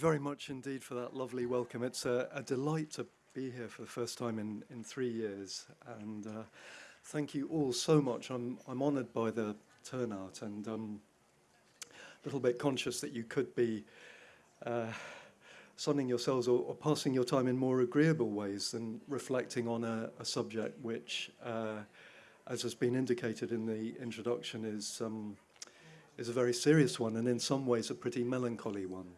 very much indeed for that lovely welcome. It's a, a delight to be here for the first time in, in three years. And uh, thank you all so much. I'm, I'm honoured by the turnout and um, a little bit conscious that you could be uh, sunning yourselves or, or, passing your time in more agreeable ways than reflecting on a, a subject which, uh, as has been indicated in the introduction, is, um, is a very serious one and in some ways a pretty melancholy one.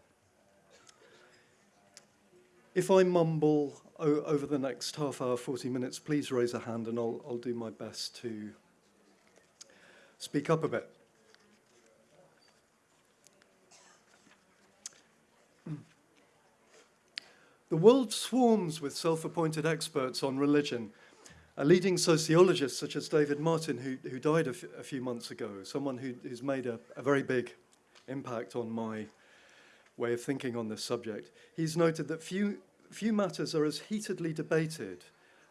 If I mumble over the next half hour, 40 minutes, please raise a hand and I'll, I'll do my best to speak up a bit. The world swarms with self-appointed experts on religion. A leading sociologist such as David Martin, who, who died a, few months ago, someone who, who's made a, a very big impact on my way of thinking on this subject. He's noted that few, few matters are as heatedly debated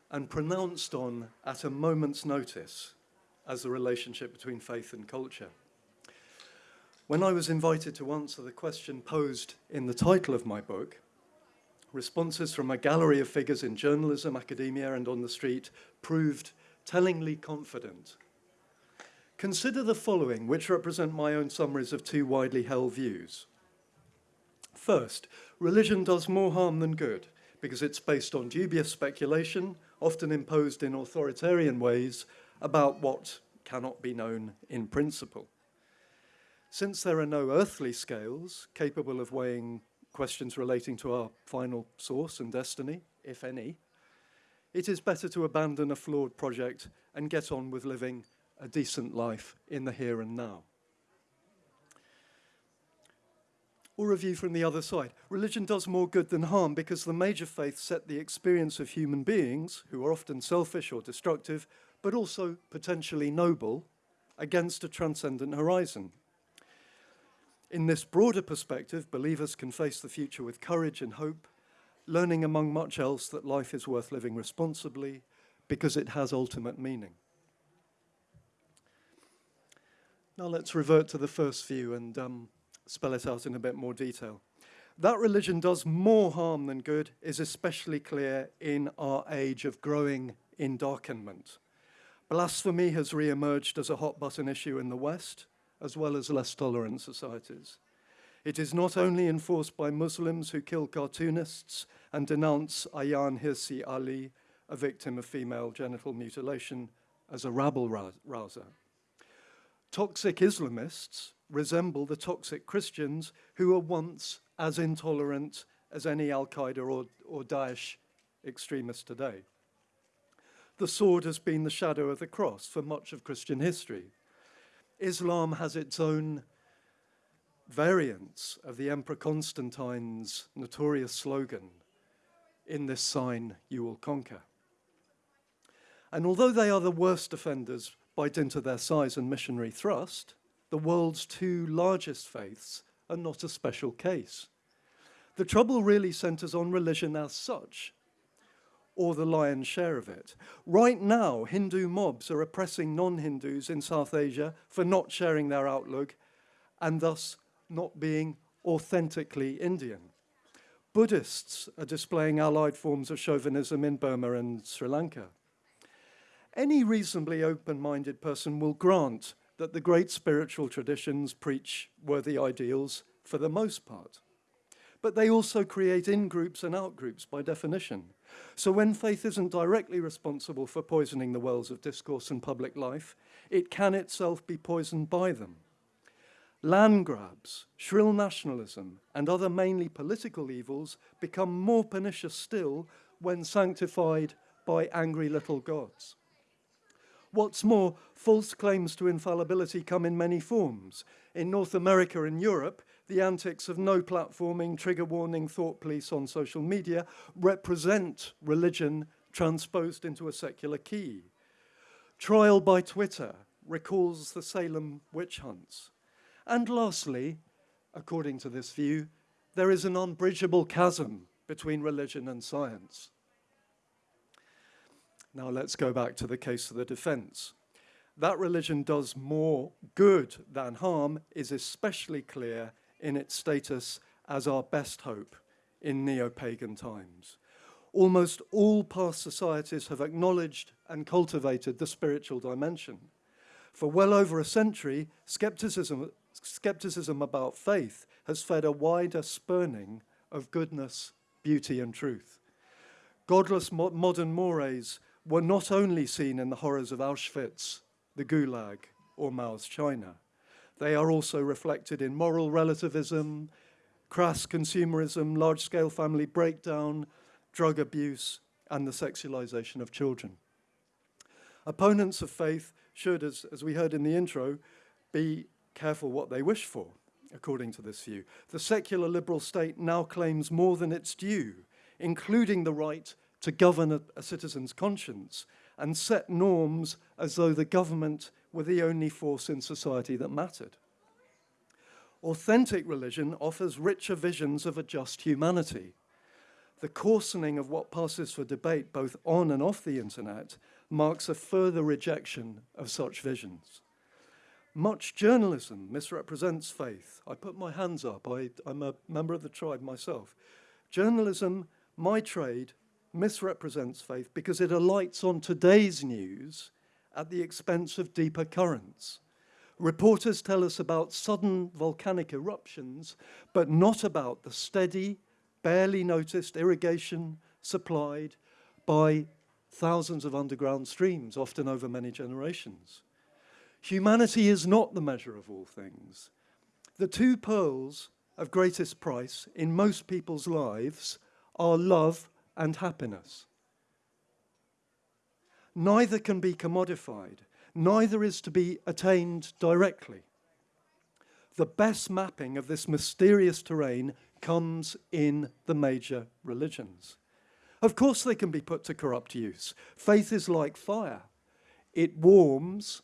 and pronounced on at a moment's notice as the relationship between faith and culture. When I was invited to answer the question posed in the title of my book, responses from a gallery of figures in journalism, academia and on the street proved tellingly confident. Consider the following, which represent my own summaries of two widely held views. First, religion does more harm than good because it's based on dubious speculation, often imposed in authoritarian ways, about what cannot be known in principle. Since there are no earthly scales capable of weighing questions relating to our final source and destiny, if any, it is better to abandon a flawed project and get on with living a decent life in the here and now. Or a view from the other side. Religion does more good than harm because the major faiths set the experience of human beings, who are often selfish or destructive, but also potentially noble, against a transcendent horizon. In this broader perspective, believers can face the future with courage and hope, learning among much else that life is worth living responsibly because it has ultimate meaning. Now let's revert to the first view and um, spell it out in a bit more detail. That religion does more harm than good is especially clear in our age of growing endarkenment. Blasphemy has re-emerged as a hot button issue in the West, as well as less tolerant societies. It is not only enforced by Muslims who kill cartoonists and denounce Ayaan Hirsi Ali, a victim of female genital mutilation, as a rabble-rouser. Toxic Islamists resemble the toxic Christians who were once as intolerant as any Al-Qaeda or, or Daesh extremist today. The sword has been the shadow of the cross for much of Christian history. Islam has its own variants of the Emperor Constantine's notorious slogan, in this sign you will conquer. And although they are the worst offenders by dint of their size and missionary thrust, the world's two largest faiths are not a special case. The trouble really centers on religion as such, or the lion's share of it. Right now, Hindu mobs are oppressing non-Hindus in South Asia for not sharing their outlook and thus not being authentically Indian. Buddhists are displaying allied forms of chauvinism in Burma and Sri Lanka. Any reasonably open-minded person will grant that the great spiritual traditions preach worthy ideals for the most part. But they also create in-groups and out-groups by definition. So when faith isn't directly responsible for poisoning the wells of discourse and public life, it can itself be poisoned by them. Land grabs, shrill nationalism, and other mainly political evils become more pernicious still when sanctified by angry little gods. What's more, false claims to infallibility come in many forms. In North America and Europe, the antics of no platforming, trigger warning, thought police on social media represent religion transposed into a secular key. Trial by Twitter recalls the Salem witch hunts. And lastly, according to this view, there is an unbridgeable chasm between religion and science. Now let's go back to the case of the defense. That religion does more good than harm is especially clear in its status as our best hope in neo-pagan times. Almost all past societies have acknowledged and cultivated the spiritual dimension. For well over a century, skepticism, skepticism about faith has fed a wider spurning of goodness, beauty and truth. Godless mo modern mores were not only seen in the horrors of Auschwitz, the Gulag, or Mao's China. They are also reflected in moral relativism, crass consumerism, large-scale family breakdown, drug abuse, and the sexualization of children. Opponents of faith should, as, as we heard in the intro, be careful what they wish for, according to this view. The secular liberal state now claims more than its due, including the right to govern a, a citizen's conscience and set norms as though the government were the only force in society that mattered. Authentic religion offers richer visions of a just humanity. The coarsening of what passes for debate both on and off the internet marks a further rejection of such visions. Much journalism misrepresents faith. I put my hands up, I, am a member of the tribe myself. Journalism, my trade, misrepresents faith because it alights on today's news at the expense of deeper currents. Reporters tell us about sudden volcanic eruptions, but not about the steady, barely noticed irrigation supplied by thousands of underground streams, often over many generations. Humanity is not the measure of all things. The two pearls of greatest price in most people's lives are love and happiness. Neither can be commodified, neither is to be attained directly. The best mapping of this mysterious terrain comes in the major religions. Of course they can be put to corrupt use. Faith is like fire. It warms,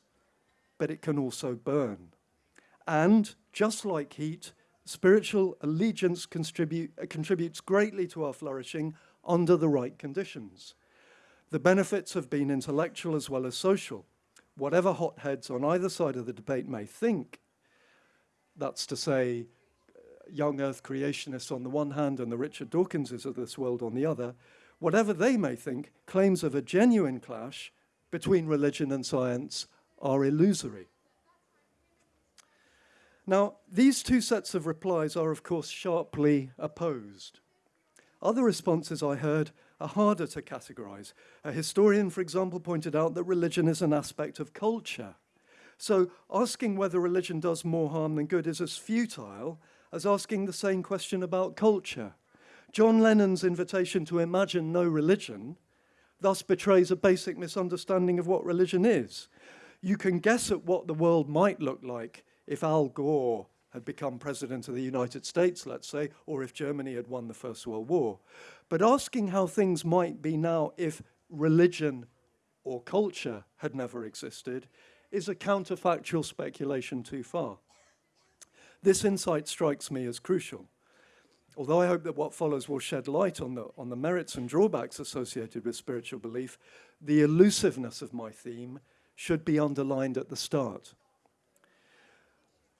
but it can also burn. And just like heat, spiritual allegiance contribute, contributes greatly to our flourishing under the right conditions. The benefits have been intellectual as well as social. Whatever hotheads on either side of the debate may think, that's to say, young earth creationists on the one hand and the Richard Dawkinses of this world on the other, whatever they may think, claims of a genuine clash between religion and science are illusory. Now, these two sets of replies are, of course, sharply opposed. Other responses I heard are harder to categorize. A historian, for example, pointed out that religion is an aspect of culture. So asking whether religion does more harm than good is as futile as asking the same question about culture. John Lennon's invitation to imagine no religion thus betrays a basic misunderstanding of what religion is. You can guess at what the world might look like if Al Gore had become president of the United States, let's say, or if Germany had won the First World War. But asking how things might be now if religion or culture had never existed is a counterfactual speculation too far. This insight strikes me as crucial. Although I hope that what follows will shed light on the, on the merits and drawbacks associated with spiritual belief, the elusiveness of my theme should be underlined at the start.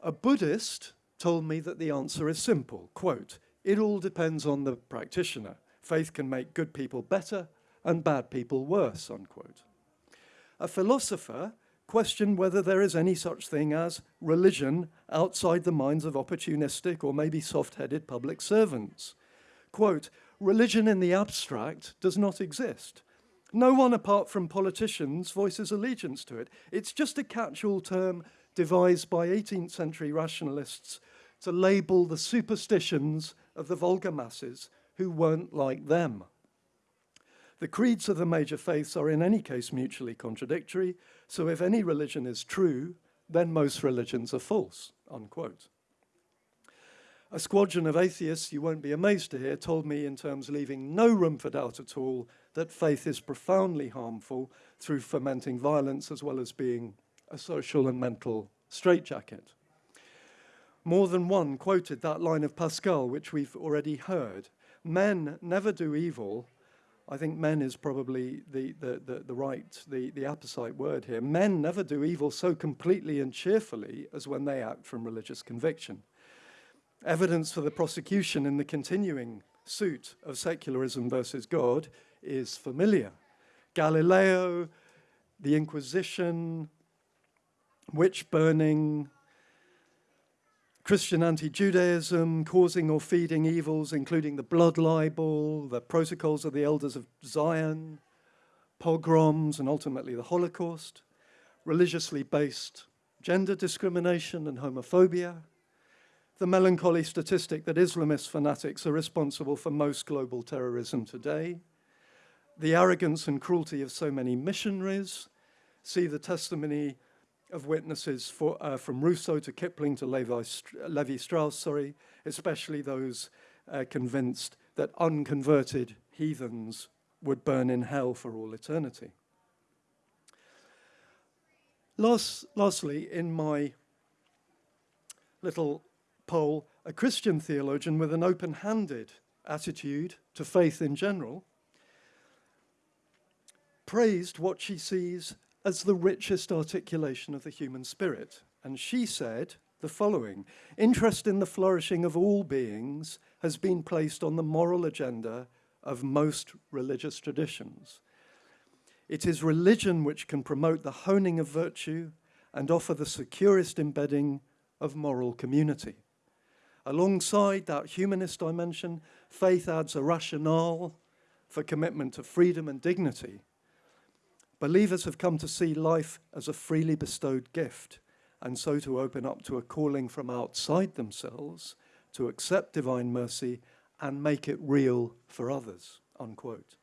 A Buddhist told me that the answer is simple, quote, it all depends on the practitioner. Faith can make good people better and bad people worse, unquote. A philosopher questioned whether there is any such thing as religion outside the minds of opportunistic or maybe soft-headed public servants. Quote, religion in the abstract does not exist. No one apart from politicians voices allegiance to it. It's just a catch-all term devised by 18th century rationalists to label the superstitions of the vulgar masses who weren't like them. The creeds of the major faiths are in any case mutually contradictory, so if any religion is true, then most religions are false, unquote. A squadron of atheists, you won't be amazed to hear, told me in terms leaving no room for doubt at all that faith is profoundly harmful through fomenting violence as well as being a social and mental straitjacket. More than one quoted that line of Pascal, which we've already heard. Men never do evil. I think men is probably the, the, the, the right, the, the apposite word here. Men never do evil so completely and cheerfully as when they act from religious conviction. Evidence for the prosecution in the continuing suit of secularism versus God is familiar. Galileo, the Inquisition, witch burning, Christian anti Judaism, causing or feeding evils, including the blood libel, the protocols of the elders of Zion, pogroms, and ultimately the Holocaust, religiously based gender discrimination and homophobia, the melancholy statistic that Islamist fanatics are responsible for most global terrorism today, the arrogance and cruelty of so many missionaries, see the testimony of witnesses for, uh, from Rousseau to Kipling to Levi, Levi Strauss, sorry, especially those uh, convinced that unconverted heathens would burn in hell for all eternity. Last, lastly, in my little poll, a Christian theologian with an open handed attitude to faith in general praised what she sees as the richest articulation of the human spirit. And she said the following Interest in the flourishing of all beings has been placed on the moral agenda of most religious traditions. It is religion which can promote the honing of virtue and offer the securest embedding of moral community. Alongside that humanist dimension, faith adds a rationale for commitment to freedom and dignity. Believers have come to see life as a freely bestowed gift, and so to open up to a calling from outside themselves to accept divine mercy and make it real for others. Unquote.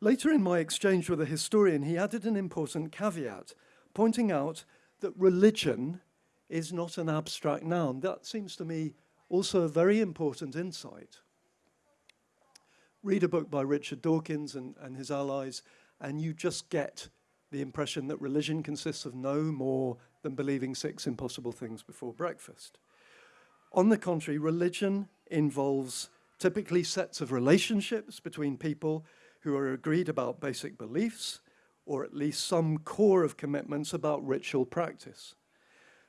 Later in my exchange with a historian, he added an important caveat, pointing out that religion is not an abstract noun. That seems to me also a very important insight. Read a book by Richard Dawkins and, and his allies, and you just get the impression that religion consists of no more than believing six impossible things before breakfast. On the contrary, religion involves typically sets of relationships between people who are agreed about basic beliefs, or at least some core of commitments about ritual practice.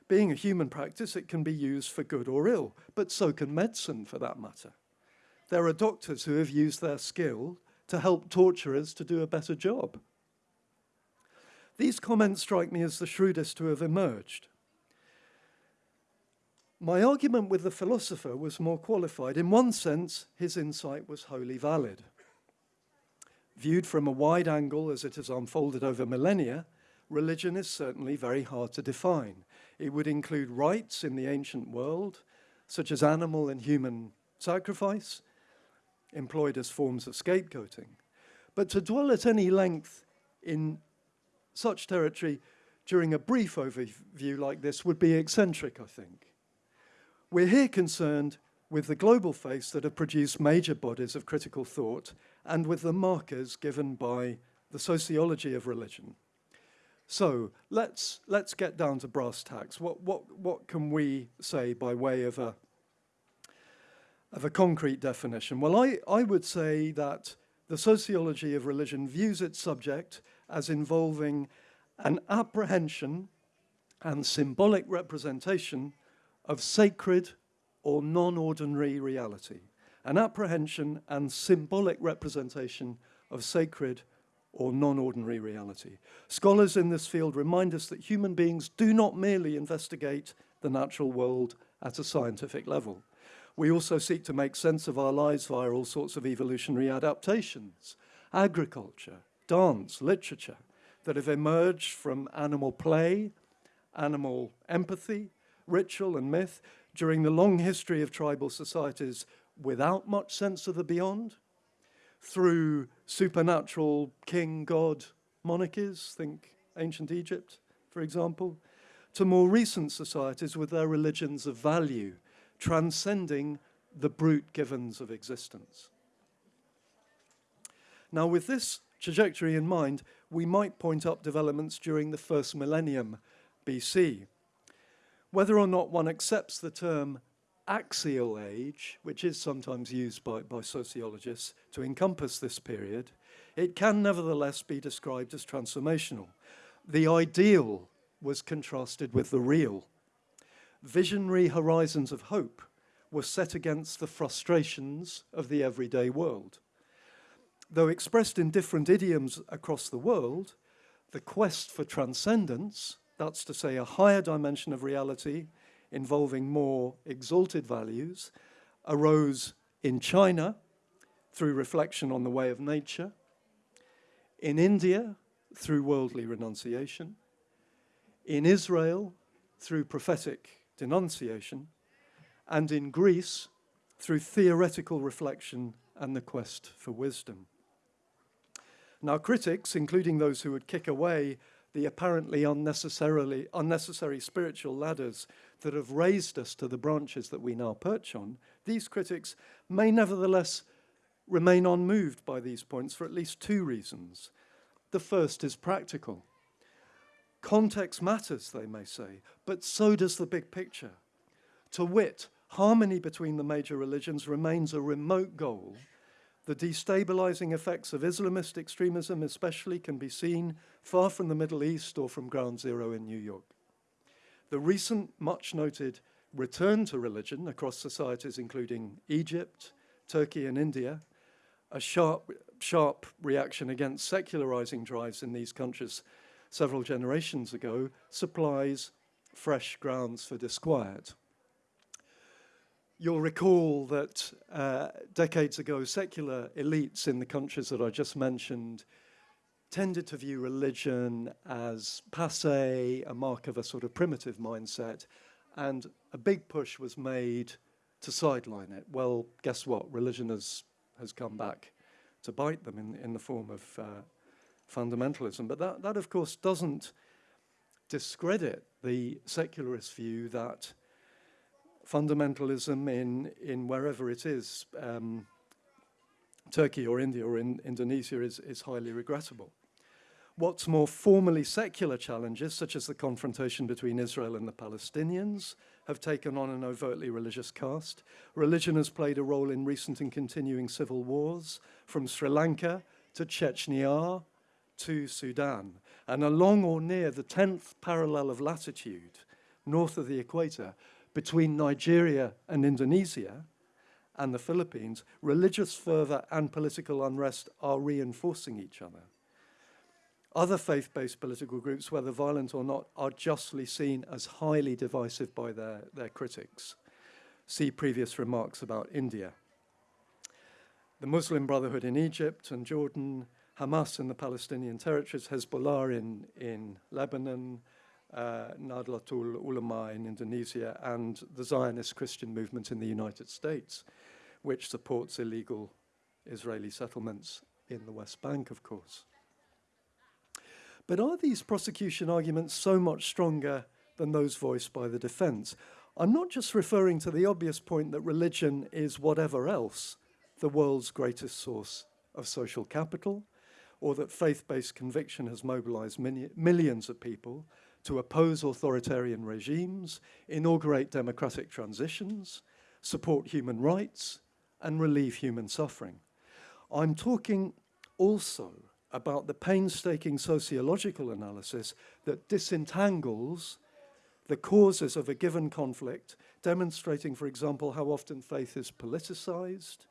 Being a human practice, it can be used for good or ill, but so can medicine for that matter. There are doctors who have used their skill to help torturers to do a better job. These comments strike me as the shrewdest to have emerged. My argument with the philosopher was more qualified. In one sense, his insight was wholly valid. Viewed from a wide angle as it has unfolded over millennia, religion is certainly very hard to define. It would include rites in the ancient world, such as animal and human sacrifice, employed as forms of scapegoating. But to dwell at any length in such territory during a brief overview like this would be eccentric, I think. We're here concerned with the global faiths that have produced major bodies of critical thought and with the markers given by the sociology of religion. So let's, let's get down to brass tacks. What, what, what can we say by way of a, of a concrete definition? Well, I, I would say that the sociology of religion views its subject as involving an apprehension and symbolic representation of sacred or non-ordinary reality, an apprehension and symbolic representation of sacred or non-ordinary reality. Scholars in this field remind us that human beings do not merely investigate the natural world at a scientific level. We also seek to make sense of our lives via all sorts of evolutionary adaptations, agriculture, dance, literature, that have emerged from animal play, animal empathy, ritual and myth during the long history of tribal societies without much sense of the beyond, through supernatural king god monarchies, think ancient Egypt, for example, to more recent societies with their religions of value, transcending the brute givens of existence. Now, with this trajectory in mind, we might point up developments during the first millennium BC. Whether or not one accepts the term axial age, which is sometimes used by, by sociologists to encompass this period, it can nevertheless be described as transformational. The ideal was contrasted with the real. Visionary horizons of hope were set against the frustrations of the everyday world. Though expressed in different idioms across the world, the quest for transcendence, that's to say a higher dimension of reality involving more exalted values, arose in China through reflection on the way of nature, in India through worldly renunciation, in Israel through prophetic denunciation, and in Greece through theoretical reflection and the quest for wisdom. Now, critics, including those who would kick away the apparently unnecessarily unnecessary spiritual ladders that have raised us to the branches that we now perch on, these critics may nevertheless remain unmoved by these points for at least two reasons. The first is practical. Context matters, they may say, but so does the big picture. To wit, harmony between the major religions remains a remote goal. The destabilizing effects of Islamist extremism especially can be seen far from the Middle East or from ground zero in New York. The recent much noted return to religion across societies including Egypt, Turkey and India, a sharp, sharp reaction against secularizing drives in these countries several generations ago supplies fresh grounds for disquiet. You'll recall that uh, decades ago, secular elites in the countries that I just mentioned tended to view religion as passe, a mark of a sort of primitive mindset, and a big push was made to sideline it. Well, guess what? Religion has, has come back to bite them in, in the form of uh, fundamentalism. But that, that, of course, doesn't discredit the secularist view that fundamentalism in, in wherever it is, um, Turkey or India or in Indonesia, is, is highly regrettable. What's more formally secular challenges, such as the confrontation between Israel and the Palestinians, have taken on an overtly religious cast. Religion has played a role in recent and continuing civil wars, from Sri Lanka to Chechnya to Sudan. And along or near the 10th parallel of latitude, north of the equator, between Nigeria and Indonesia and the Philippines, religious fervor and political unrest are reinforcing each other. Other faith-based political groups, whether violent or not, are justly seen as highly divisive by their, their critics. See previous remarks about India. The Muslim Brotherhood in Egypt and Jordan, Hamas in the Palestinian territories, Hezbollah in, in Lebanon, uh, Nahdlatul Ulama in Indonesia, and the Zionist Christian movement in the United States, which supports illegal Israeli settlements in the West Bank, of course. But are these prosecution arguments so much stronger than those voiced by the defense? I'm not just referring to the obvious point that religion is whatever else the world's greatest source of social capital, or that faith-based conviction has mobilized millions of people to oppose authoritarian regimes, inaugurate democratic transitions, support human rights, and relieve human suffering. I'm talking also about the painstaking sociological analysis that disentangles the causes of a given conflict, demonstrating, for example, how often faith is politicized,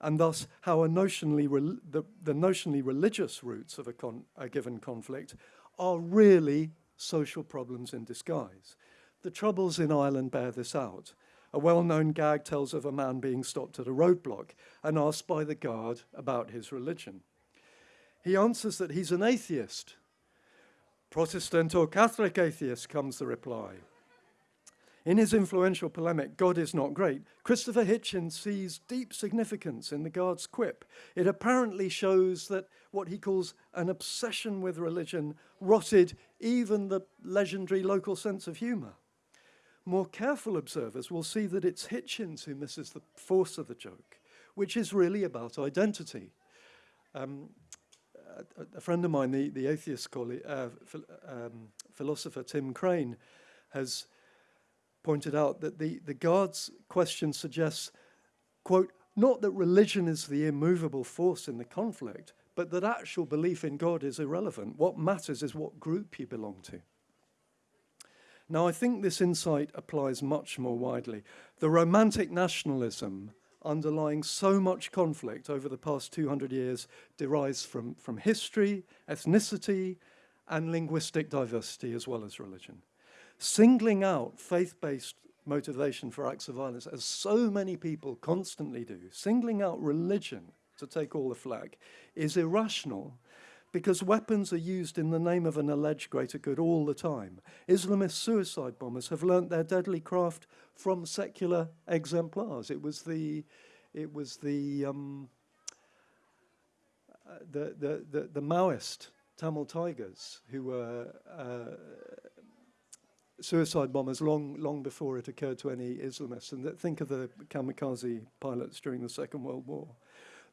and thus how notionally the, the, notionally religious roots of a, a given conflict are really social problems in disguise. The troubles in Ireland bear this out. A well-known gag tells of a man being stopped at a roadblock and asked by the guard about his religion. He answers that he's an atheist. Protestant or Catholic atheist, comes the reply. In his influential polemic, God is Not Great, Christopher Hitchens sees deep significance in the guard's quip. It apparently shows that what he calls an obsession with religion rotted even the legendary local sense of humour. More careful observers will see that it's Hitchens who misses the force of the joke, which is really about identity. Um, a, a, friend of mine, the, the atheist colleague, uh, um, philosopher Tim Crane, has pointed out that the, the guard's question suggests, quote, not that religion is the immovable force in the conflict, but that actual belief in God is irrelevant. What matters is what group you belong to. Now, I think this insight applies much more widely. The romantic nationalism underlying so much conflict over the past 200 years derives from, from history, ethnicity, and linguistic diversity as well as religion. Singling out faith-based motivation for acts of violence, as so many people constantly do, singling out religion to take all the flak, is irrational because weapons are used in the name of an alleged greater good all the time. Islamist suicide bombers have learnt their deadly craft from secular exemplars. It was the, it was the, um, uh, the, the, the, the, Maoist Tamil Tigers who were uh, suicide bombers long, long before it occurred to any Islamists. And think of the kamikaze pilots during the Second World War.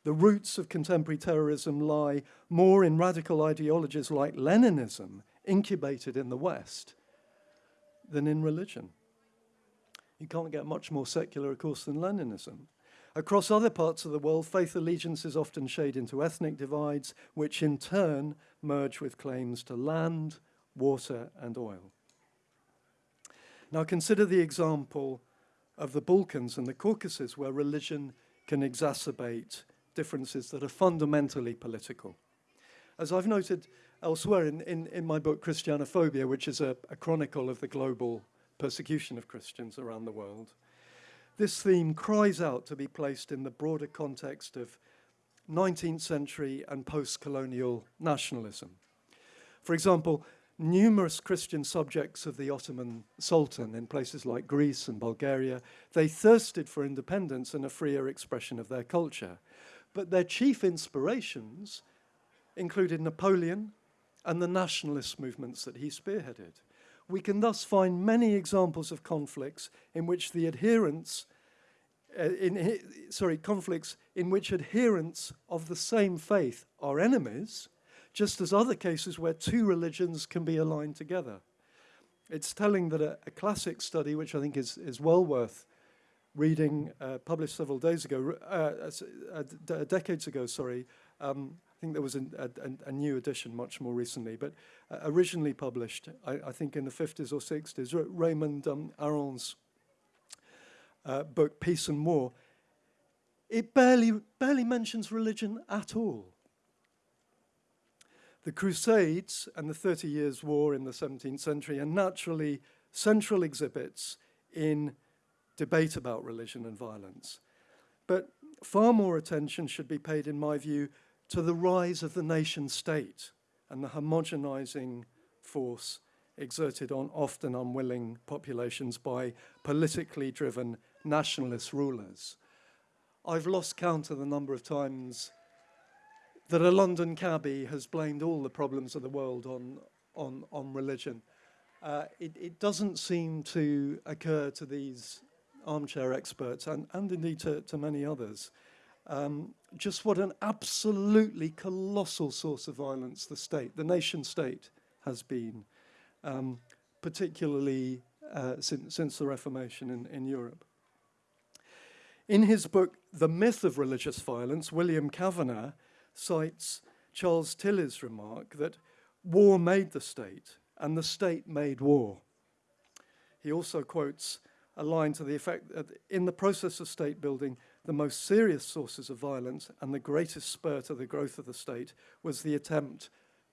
The roots of contemporary terrorism lie more in radical ideologies like Leninism, incubated in the West, than in religion. You can't get much more secular, of course, than Leninism. Across other parts of the world, faith allegiances often shade into ethnic divides, which in turn merge with claims to land, water, and oil. Now consider the example of the Balkans and the Caucasus, where religion can exacerbate differences that are fundamentally political. As I've noted elsewhere in, in, in my book, Christianophobia, which is a, a chronicle of the global persecution of Christians around the world, this theme cries out to be placed in the broader context of 19th century and post-colonial nationalism. For example, numerous Christian subjects of the Ottoman Sultan in places like Greece and Bulgaria, they thirsted for independence and a freer expression of their culture. But their chief inspirations included Napoleon and the nationalist movements that he spearheaded. We can thus find many examples of conflicts in which the adherents, uh, in, sorry, conflicts in which adherents of the same faith are enemies, just as other cases where two religions can be aligned together. It's telling that a, a classic study, which I think is, is well worth reading uh, published several days ago, uh, decades ago, sorry. Um, I think there was a, a, a, new edition much more recently, but uh, originally published, I, I, think in the 50s or 60s, R Raymond um, Aron's uh, book, Peace and War. It barely, barely mentions religion at all. The Crusades and the Thirty Years' War in the 17th century are naturally central exhibits in debate about religion and violence. But far more attention should be paid, in my view, to the rise of the nation state and the homogenizing force exerted on often unwilling populations by politically driven nationalist rulers. I've lost count of the number of times that a London cabbie has blamed all the problems of the world on, on, on religion. Uh, it, it doesn't seem to occur to these armchair experts and, and indeed to, to many others, um, just what an absolutely colossal source of violence the state, the nation state, has been, um, particularly uh, since, since the Reformation in, in Europe. In his book, The Myth of Religious Violence, William Cavanaugh cites Charles Tilly's remark that war made the state and the state made war. He also quotes a line to the effect that in the process of state building, the most serious sources of violence and the greatest spur to the growth of the state was the attempt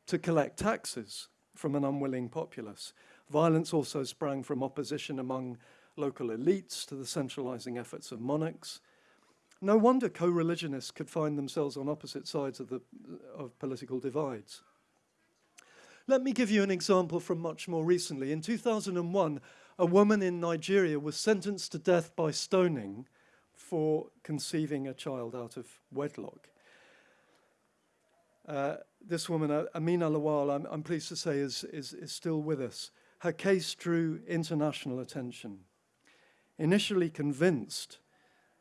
to collect taxes from an unwilling populace. Violence also sprang from opposition among local elites to the centralizing efforts of monarchs. No wonder co-religionists could find themselves on opposite sides of, the, of political divides. Let me give you an example from much more recently. In 2001, a woman in Nigeria was sentenced to death by stoning for conceiving a child out of wedlock. Uh, this woman, uh, Amina Lawal, I'm, I'm, pleased to say, is, is, is still with us. Her case drew international attention. Initially convinced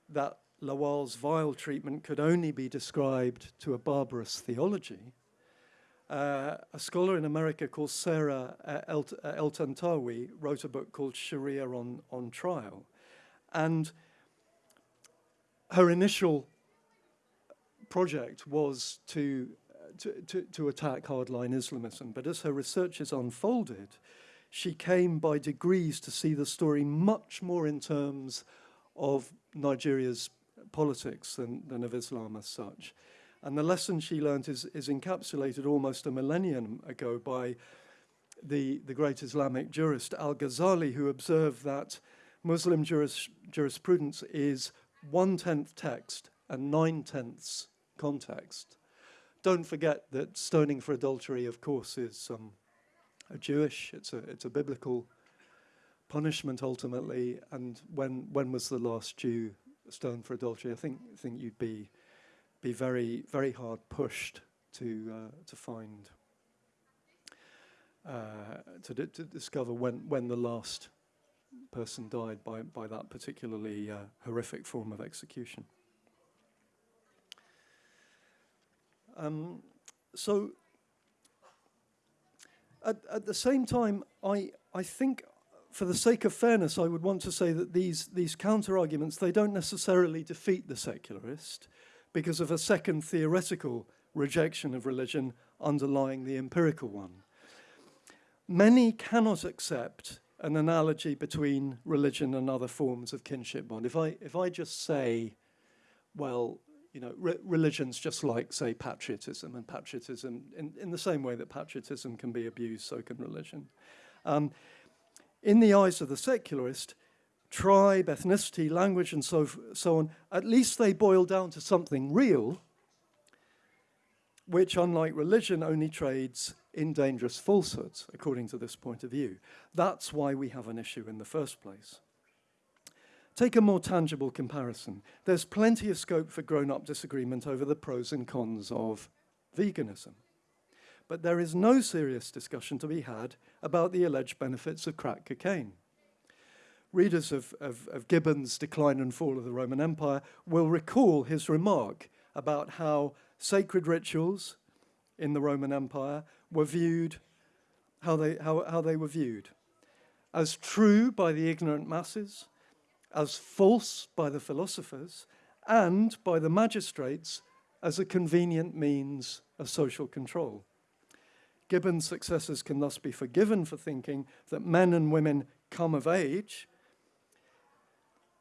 that Lawal's vile treatment could only be described to a barbarous theology, uh, a scholar in America called Sarah uh, El uh, El-Tantawi wrote a book called Sharia on, on Trial. And her initial project was to, to, to, to attack hardline Islamism. But as her research has unfolded, she came by degrees to see the story much more in terms of Nigeria's politics than, than of Islam as such. And the lesson she learned is, is encapsulated almost a millennium ago by the, the great Islamic jurist Al-Ghazali, who observed that Muslim juris, jurisprudence is one-tenth text and nine-tenths context. Don't forget that stoning for adultery, of course, is um, a Jewish, it's a, it's a biblical punishment ultimately. And when, when was the last Jew stoned for adultery? I think, think you'd be, be very, very hard pushed to, uh, to find, uh, to, to discover when, when the last person died by, by that particularly uh, horrific form of execution. Um, so at, at the same time, I, I think for the sake of fairness, I would want to say that these, these counter-arguments, they don't necessarily defeat the secularist because of a second theoretical rejection of religion underlying the empirical one. Many cannot accept an analogy between religion and other forms of kinship bond. If I, if I just say, well, you know, re religion's just like, say, patriotism, and patriotism, in, in the same way that patriotism can be abused, so can religion. Um, in the eyes of the secularist, tribe, ethnicity, language, and so, so on, at least they boil down to something real, which, unlike religion, only trades in dangerous falsehoods, according to this point of view. That's why we have an issue in the first place. Take a more tangible comparison. There's plenty of scope for grown-up disagreement over the pros and cons of veganism. But there is no serious discussion to be had about the alleged benefits of crack cocaine. Readers of, of, of Gibbon's Decline and Fall of the Roman Empire will recall his remark about how sacred rituals in the Roman Empire were viewed, how they, how, how they were viewed as true by the ignorant masses, as false by the philosophers and by the magistrates as a convenient means of social control. Gibbon's successors can thus be forgiven for thinking that men and women come of age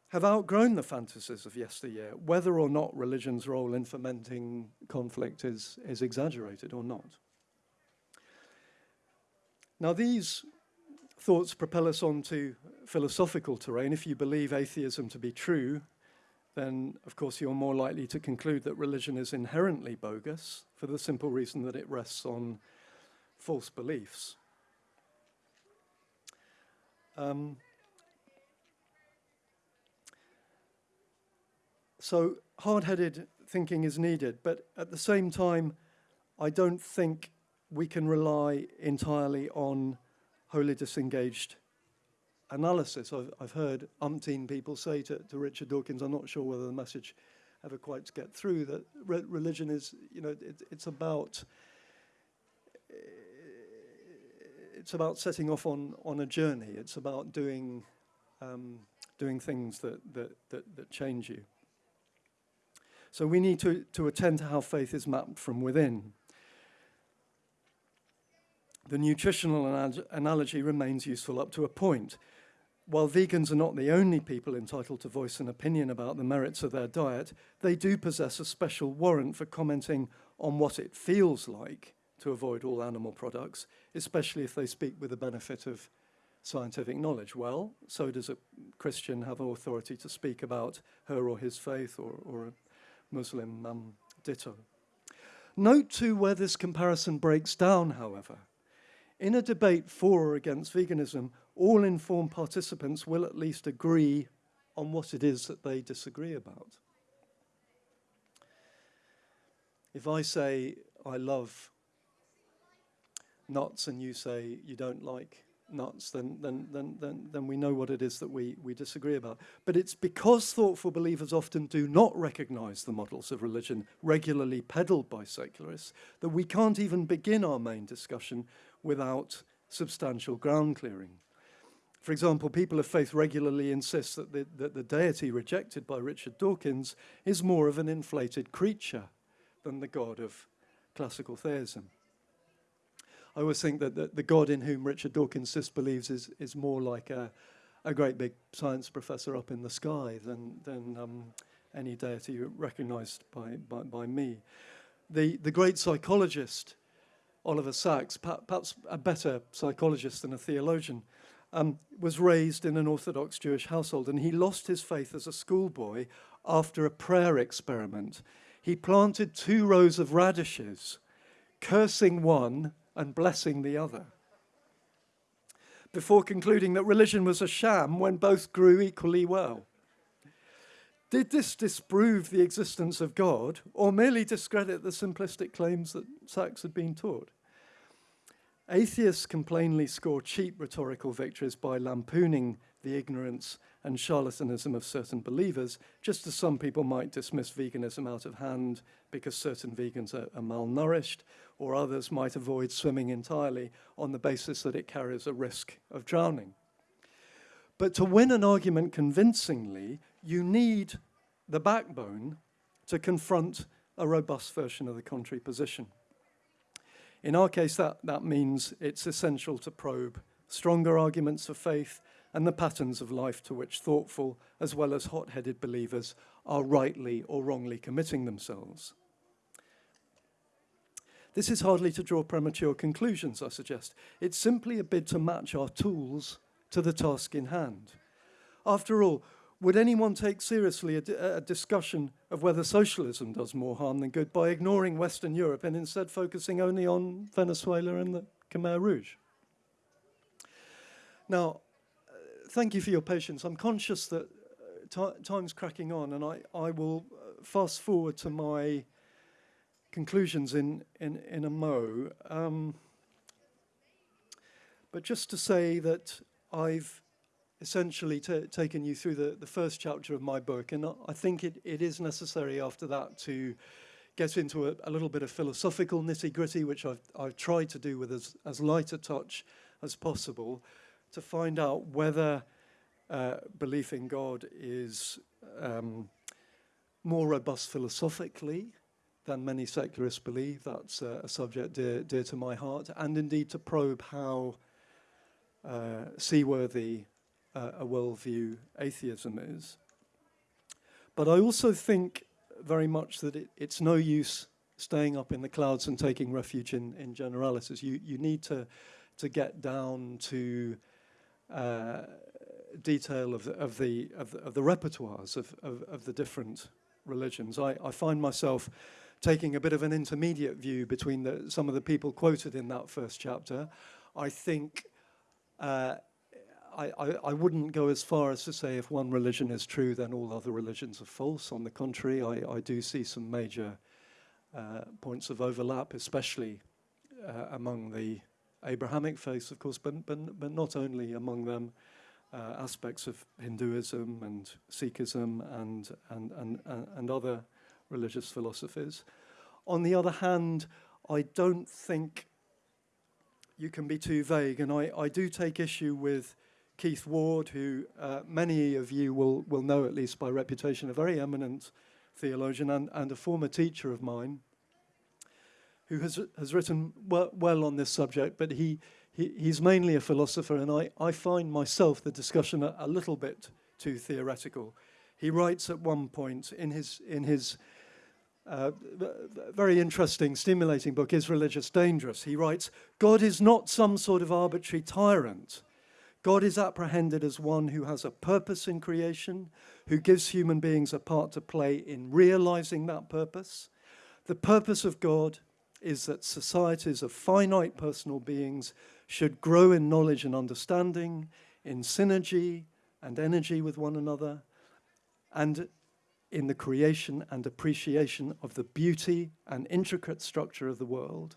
have outgrown the fantasies of yesteryear, whether or not religion's role in fomenting conflict is, is exaggerated or not. Now these thoughts propel us on to philosophical terrain. If you believe atheism to be true, then of course you're more likely to conclude that religion is inherently bogus for the simple reason that it rests on false beliefs. Um, so hard-headed thinking is needed, but at the same time, I don't think we can rely entirely on wholly disengaged analysis. I've, I've heard umpteen people say to, to Richard Dawkins, I'm not sure whether the message ever quite gets through, that re religion is, you know, it, it's about it's about setting off on, on a journey. It's about doing, um, doing things that, that, that, that change you. So we need to, to attend to how faith is mapped from within. The nutritional analogy remains useful up to a point. While vegans are not the only people entitled to voice an opinion about the merits of their diet, they do possess a special warrant for commenting on what it feels like to avoid all animal products, especially if they speak with the benefit of scientific knowledge. Well, so does a Christian have authority to speak about her or his faith or, or a Muslim um, ditto. Note too where this comparison breaks down, however. In a debate for or against veganism, all informed participants will at least agree on what it is that they disagree about. If I say I love nuts and you say you don't like nuts, then, then, then, then, then we know what it is that we, we disagree about. But it's because thoughtful believers often do not recognize the models of religion regularly peddled by secularists that we can't even begin our main discussion without substantial ground clearing. For example, people of faith regularly insist that the, that the deity rejected by Richard Dawkins is more of an inflated creature than the God of classical theism. I always think that the, the God in whom Richard Dawkins disbelieves is, is more like a, a great big science professor up in the sky than, than um, any deity recognized by, by, by me. The, the great psychologist, Oliver Sacks, perhaps a better psychologist than a theologian, um, was raised in an Orthodox Jewish household, and he lost his faith as a schoolboy after a prayer experiment. He planted two rows of radishes, cursing one and blessing the other, before concluding that religion was a sham when both grew equally well. Did this disprove the existence of God or merely discredit the simplistic claims that Sacks had been taught? Atheists can plainly score cheap rhetorical victories by lampooning the ignorance and charlatanism of certain believers, just as some people might dismiss veganism out of hand because certain vegans are, are malnourished, or others might avoid swimming entirely on the basis that it carries a risk of drowning. But to win an argument convincingly, you need the backbone to confront a robust version of the contrary position. In our case, that, that means it's essential to probe stronger arguments of faith and the patterns of life to which thoughtful as well as hot-headed believers are rightly or wrongly committing themselves. This is hardly to draw premature conclusions, I suggest. It's simply a bid to match our tools to the task in hand. After all, would anyone take seriously a, a, discussion of whether socialism does more harm than good by ignoring Western Europe and instead focusing only on Venezuela and the Khmer Rouge? Now, uh, thank you for your patience. I'm conscious that uh, time's cracking on and I, I will uh, fast forward to my conclusions in, in, in a mo. Um, but just to say that I've essentially taken you through the, the first chapter of my book. And I think it, it is necessary after that to get into a, a little bit of philosophical nitty gritty, which I've, I've tried to do with as, as light a touch as possible, to find out whether uh, belief in God is um, more robust philosophically than many secularists believe. That's uh, a subject dear, dear to my heart. And indeed to probe how uh, seaworthy uh, a worldview atheism is. But I also think very much that it, it's no use staying up in the clouds and taking refuge in, in generalities. You, you need to, to get down to uh, detail of the, of the, of the, of the repertoires of, of, of, the different religions. I, I find myself taking a bit of an intermediate view between the, some of the people quoted in that first chapter. I think uh, I, I, I, wouldn't go as far as to say if one religion is true, then all other religions are false. On the contrary, I, I do see some major uh, points of overlap, especially uh, among the Abrahamic faiths, of course, but, but, but not only among them, uh, aspects of Hinduism and Sikhism and, and, and, and other religious philosophies. On the other hand, I don't think you can be too vague, and I, I do take issue with Keith Ward, who uh, many of you will, will know, at least by reputation, a very eminent theologian and, and a former teacher of mine, who has, has written well, on this subject, but he, he, he's mainly a philosopher, and I, I find myself the discussion a, a little bit too theoretical. He writes at one point in his, in his uh, very interesting, stimulating book, Is Religion Dangerous? He writes, God is not some sort of arbitrary tyrant God is apprehended as one who has a purpose in creation, who gives human beings a part to play in realizing that purpose. The purpose of God is that societies of finite personal beings should grow in knowledge and understanding, in synergy and energy with one another, and in the creation and appreciation of the beauty and intricate structure of the world.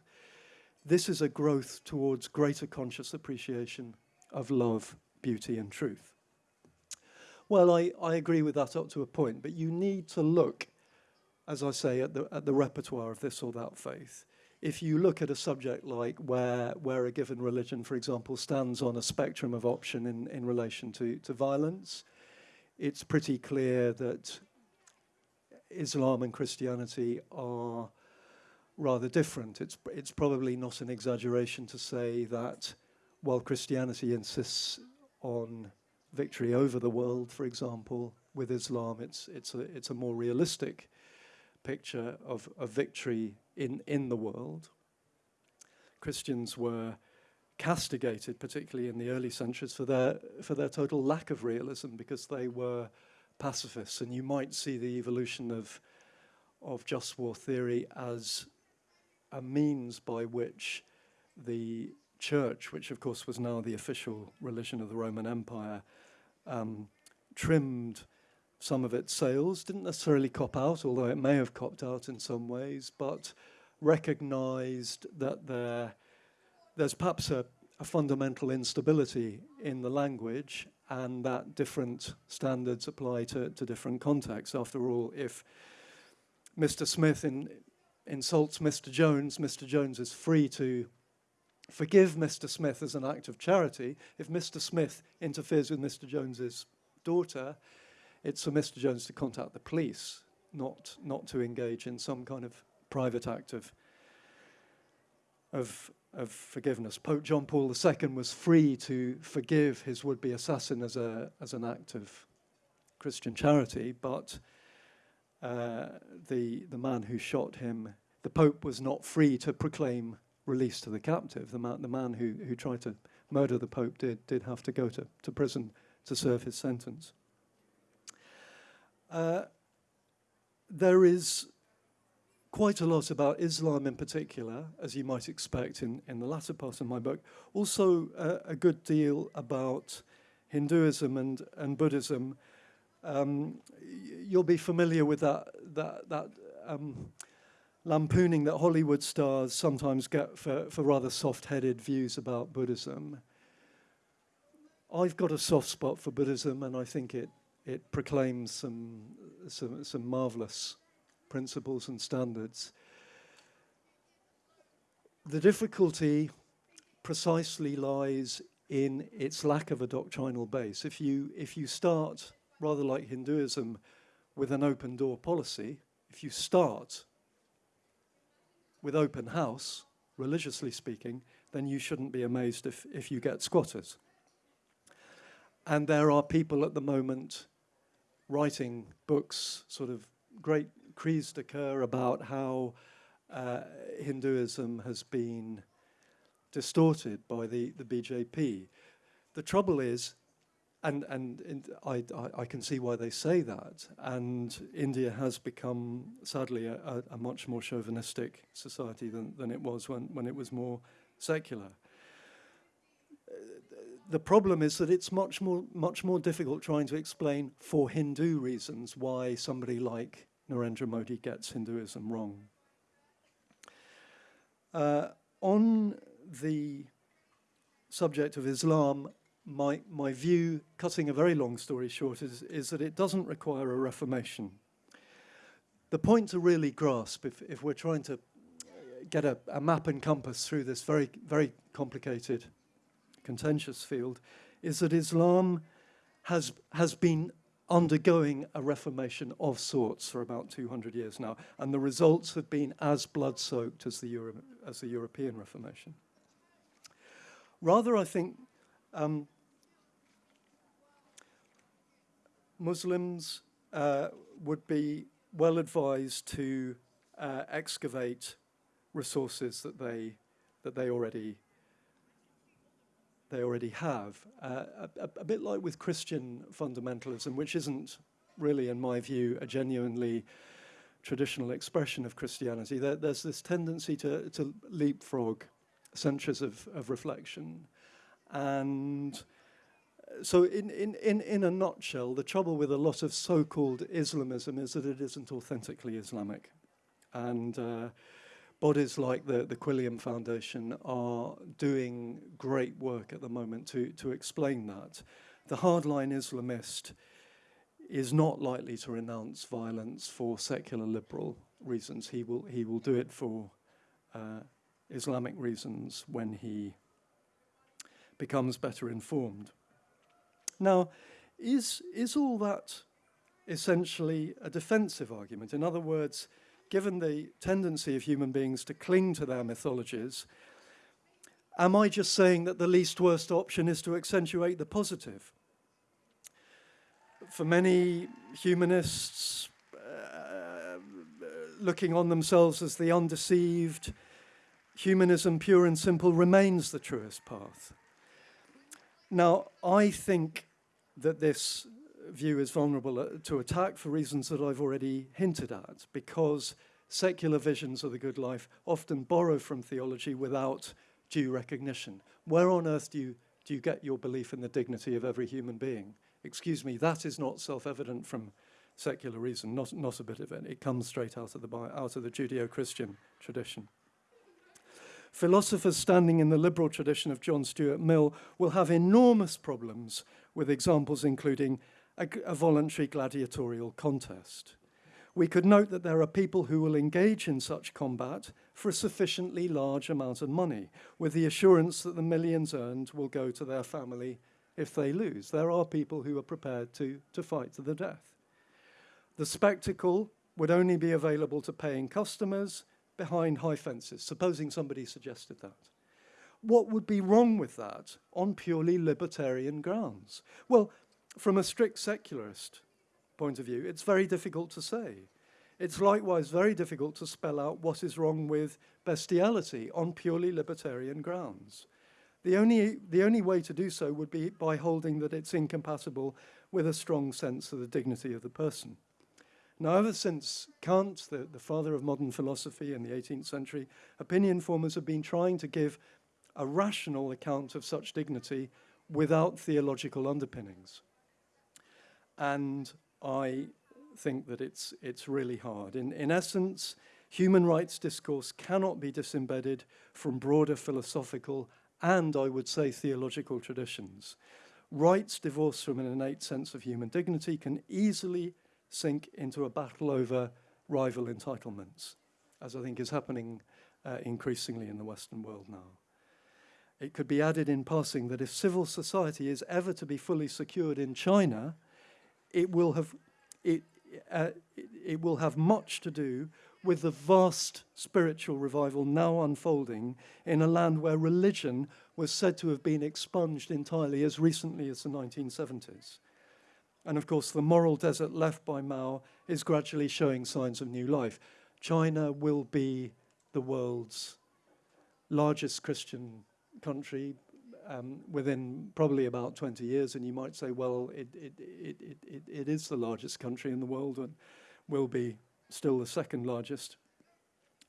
This is a growth towards greater conscious appreciation of love, beauty and truth. Well, I, I agree with that up to a point, but you need to look, as I say, at the, at the repertoire of this or that faith. If you look at a subject like where, where a given religion, for example, stands on a spectrum of option in, in relation to, to violence, it's pretty clear that Islam and Christianity are rather different. It's, it's probably not an exaggeration to say that while Christianity insists on victory over the world, for example, with Islam, it's, it's, a, it's a more realistic picture of, of victory in, in the world. Christians were castigated, particularly in the early centuries, for their, for their total lack of realism because they were pacifists. And you might see the evolution of, of just war theory as a means by which the church, which of course was now the official religion of the Roman Empire, um, trimmed some of its sails, didn't necessarily cop out, although it may have copped out in some ways, but recognized that there, there's perhaps a, a fundamental instability in the language and that different standards apply to, to different contexts. After all, if Mr. Smith in, insults Mr. Jones, Mr. Jones is free to forgive Mr. Smith as an act of charity. If Mr. Smith interferes with Mr. Jones's daughter, it's for Mr. Jones to contact the police, not, not to engage in some kind of private act of, of, of forgiveness. Pope John Paul II was free to forgive his would-be assassin as, a, as an act of Christian charity, but uh, the, the man who shot him, the Pope was not free to proclaim release to the captive. The man, the man who, who tried to murder the Pope did, did have to go to, to prison to serve his sentence. Uh, there is quite a lot about Islam in particular, as you might expect in, in the latter part of my book. Also uh, a good deal about Hinduism and, and Buddhism. Um, you'll be familiar with that, that, that um, lampooning that Hollywood stars sometimes get for, for rather soft-headed views about Buddhism. I've got a soft spot for Buddhism, and I think it, it proclaims some, some, some marvelous principles and standards. The difficulty precisely lies in its lack of a doctrinal base. If you, if you start, rather like Hinduism, with an open door policy, if you start with open house, religiously speaking, then you shouldn't be amazed if, if you get squatters. And there are people at the moment writing books, sort of great cris de coeur about how uh, Hinduism has been distorted by the, the BJP. The trouble is and, and, I, I, can see why they say that. And India has become, sadly, a, a, a, much more chauvinistic society than, than it was when, when it was more secular. The problem is that it's much more, much more difficult trying to explain for Hindu reasons why somebody like Narendra Modi gets Hinduism wrong. Uh, on the subject of Islam, my, my view, cutting a very long story short, is, is that it doesn't require a reformation. The point to really grasp, if, if we're trying to get a, a map and compass through this very, very complicated, contentious field, is that Islam has, has been undergoing a reformation of sorts for about 200 years now, and the results have been as blood-soaked as, the as the European Reformation. Rather, I think um, Muslims uh, would be well advised to uh, excavate resources that they that they already they already have. Uh, a, a, bit like with Christian fundamentalism, which isn't really, in my view, a genuinely traditional expression of Christianity. There, there's this tendency to, to leapfrog centuries of, of reflection and so in, in, in, in a nutshell, the trouble with a lot of so-called Islamism is that it isn't authentically Islamic. And uh, bodies like the, the Quilliam Foundation are doing great work at the moment to, to explain that. The hardline Islamist is not likely to renounce violence for secular liberal reasons. He will, he will do it for uh, Islamic reasons when he becomes better informed. Now, is, is all that essentially a defensive argument? In other words, given the tendency of human beings to cling to their mythologies, am I just saying that the least worst option is to accentuate the positive? For many humanists, uh, looking on themselves as the undeceived, humanism, pure and simple, remains the truest path. Now, I think that this view is vulnerable uh, to attack for reasons that I've already hinted at, because secular visions of the good life often borrow from theology without due recognition. Where on earth do you, do you get your belief in the dignity of every human being? Excuse me, that is not self-evident from secular reason, not, not a bit of it. It comes straight out of the, out of the Judeo-Christian tradition. Philosophers standing in the liberal tradition of John Stuart Mill will have enormous problems with examples including a, a voluntary gladiatorial contest. We could note that there are people who will engage in such combat for a sufficiently large amount of money, with the assurance that the millions earned will go to their family if they lose. There are people who are prepared to, to fight to the death. The spectacle would only be available to paying customers behind high fences, supposing somebody suggested that. What would be wrong with that on purely libertarian grounds? Well, from a strict secularist point of view, it's very difficult to say. It's likewise very difficult to spell out what is wrong with bestiality on purely libertarian grounds. The only, the only way to do so would be by holding that it's incompatible with a strong sense of the dignity of the person. Now, ever since Kant, the, the father of modern philosophy in the 18th century, opinion formers have been trying to give a rational account of such dignity without theological underpinnings. And I think that it's, it's really hard. In, in essence, human rights discourse cannot be disembedded from broader philosophical and, I would say, theological traditions. Rights divorced from an innate sense of human dignity can easily sink into a battle over rival entitlements, as I think is happening uh, increasingly in the Western world now. It could be added in passing that if civil society is ever to be fully secured in China, it will have, it, uh, it will have much to do with the vast spiritual revival now unfolding in a land where religion was said to have been expunged entirely as recently as the 1970s. And of course, the moral desert left by Mao is gradually showing signs of new life. China will be the world's largest Christian country um, within probably about 20 years, and you might say, well, it, it, it, it, it is the largest country in the world and will be still the second largest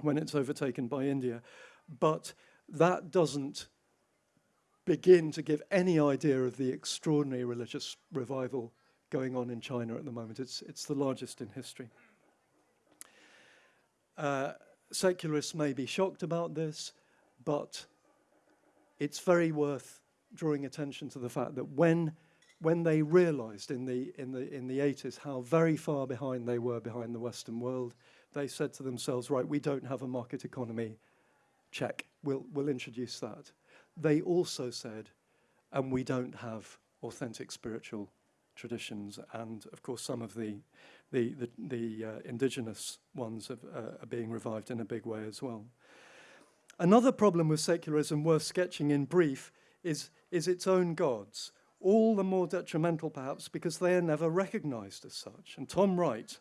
when it's overtaken by India. But that doesn't begin to give any idea of the extraordinary religious revival going on in China at the moment. It's, it's the largest in history. Uh, secularists may be shocked about this, but it's very worth drawing attention to the fact that when when they realized in the in the in the 80s how very far behind they were behind the western world they said to themselves right we don't have a market economy. Check. We'll we'll introduce that. They also said and we don't have authentic spiritual traditions. And of course some of the the the, the uh, indigenous ones have, uh, are being revived in a big way as well Another problem with secularism worth sketching in brief is, is its own gods, all the more detrimental perhaps because they are never recognized as such. And Tom Wright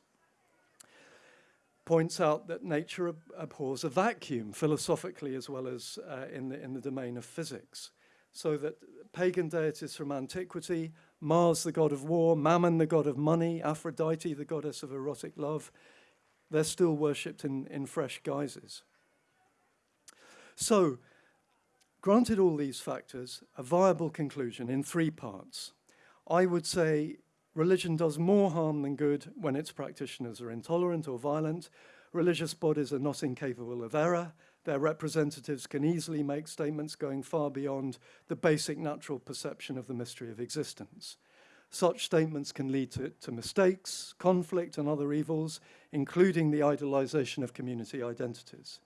points out that nature ab abhors a vacuum philosophically as well as uh, in, the, in the domain of physics. So that pagan deities from antiquity, Mars the god of war, Mammon the god of money, Aphrodite the goddess of erotic love, they're still worshipped in, in fresh guises. So, granted all these factors, a viable conclusion in three parts. I would say religion does more harm than good when its practitioners are intolerant or violent. Religious bodies are not incapable of error. Their representatives can easily make statements going far beyond the basic natural perception of the mystery of existence. Such statements can lead to, to mistakes, conflict, and other evils, including the idolization of community identities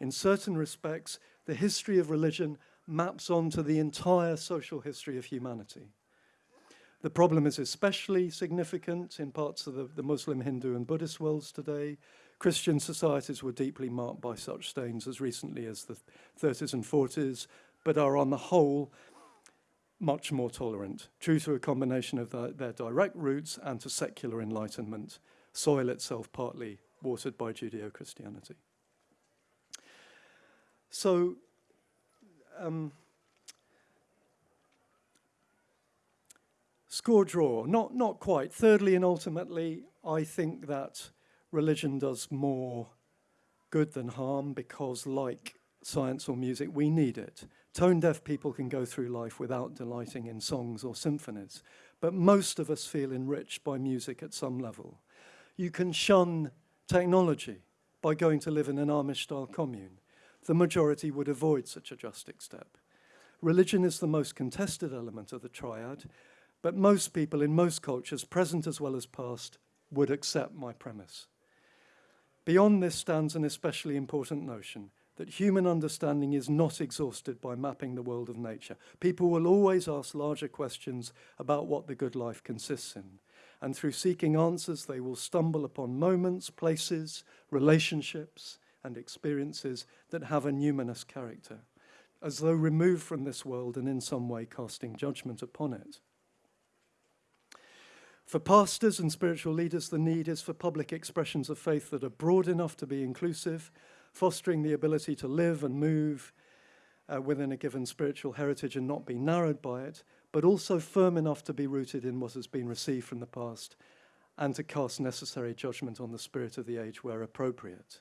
in certain respects, the history of religion maps onto the entire social history of humanity. The problem is especially significant in parts of the, the Muslim, Hindu, and Buddhist worlds today. Christian societies were deeply marked by such stains as recently as the 30s and 40s, but are on the whole much more tolerant, true to a combination of the, their direct roots and to secular enlightenment, soil itself partly watered by Judeo-Christianity. So, um, score draw, not, not quite. Thirdly and ultimately, I think that religion does more good than harm because like science or music, we need it. Tone deaf people can go through life without delighting in songs or symphonies, but most of us feel enriched by music at some level. You can shun technology by going to live in an Amish-style commune. The majority would avoid such a drastic step. Religion is the most contested element of the triad, but most people in most cultures, present as well as past, would accept my premise. Beyond this stands an especially important notion that human understanding is not exhausted by mapping the world of nature. People will always ask larger questions about what the good life consists in. And through seeking answers, they will stumble upon moments, places, relationships, and experiences that have a numinous character, as though removed from this world and in some way casting judgment upon it. For pastors and spiritual leaders, the need is for public expressions of faith that are broad enough to be inclusive, fostering the ability to live and move uh, within a given spiritual heritage and not be narrowed by it, but also firm enough to be rooted in what has been received from the past and to cast necessary judgment on the spirit of the age where appropriate.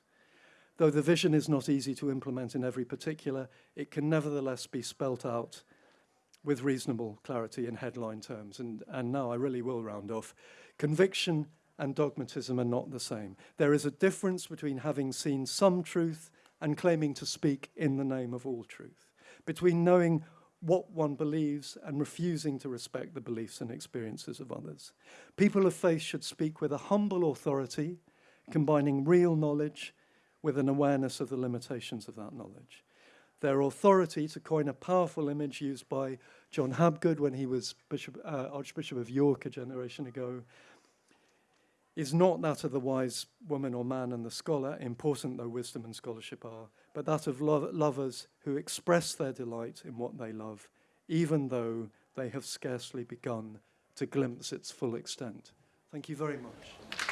Though the vision is not easy to implement in every particular, it can nevertheless be spelt out with reasonable clarity in headline terms. And, and now I really will round off. Conviction and dogmatism are not the same. There is a difference between having seen some truth and claiming to speak in the name of all truth, between knowing what one believes and refusing to respect the beliefs and experiences of others. People of faith should speak with a humble authority, combining real knowledge with an awareness of the limitations of that knowledge. Their authority, to coin a powerful image used by John Habgood when he was Bishop, uh, Archbishop of York a generation ago, is not that of the wise woman or man and the scholar, important though wisdom and scholarship are, but that of lo lovers who express their delight in what they love, even though they have scarcely begun to glimpse its full extent. Thank you very much.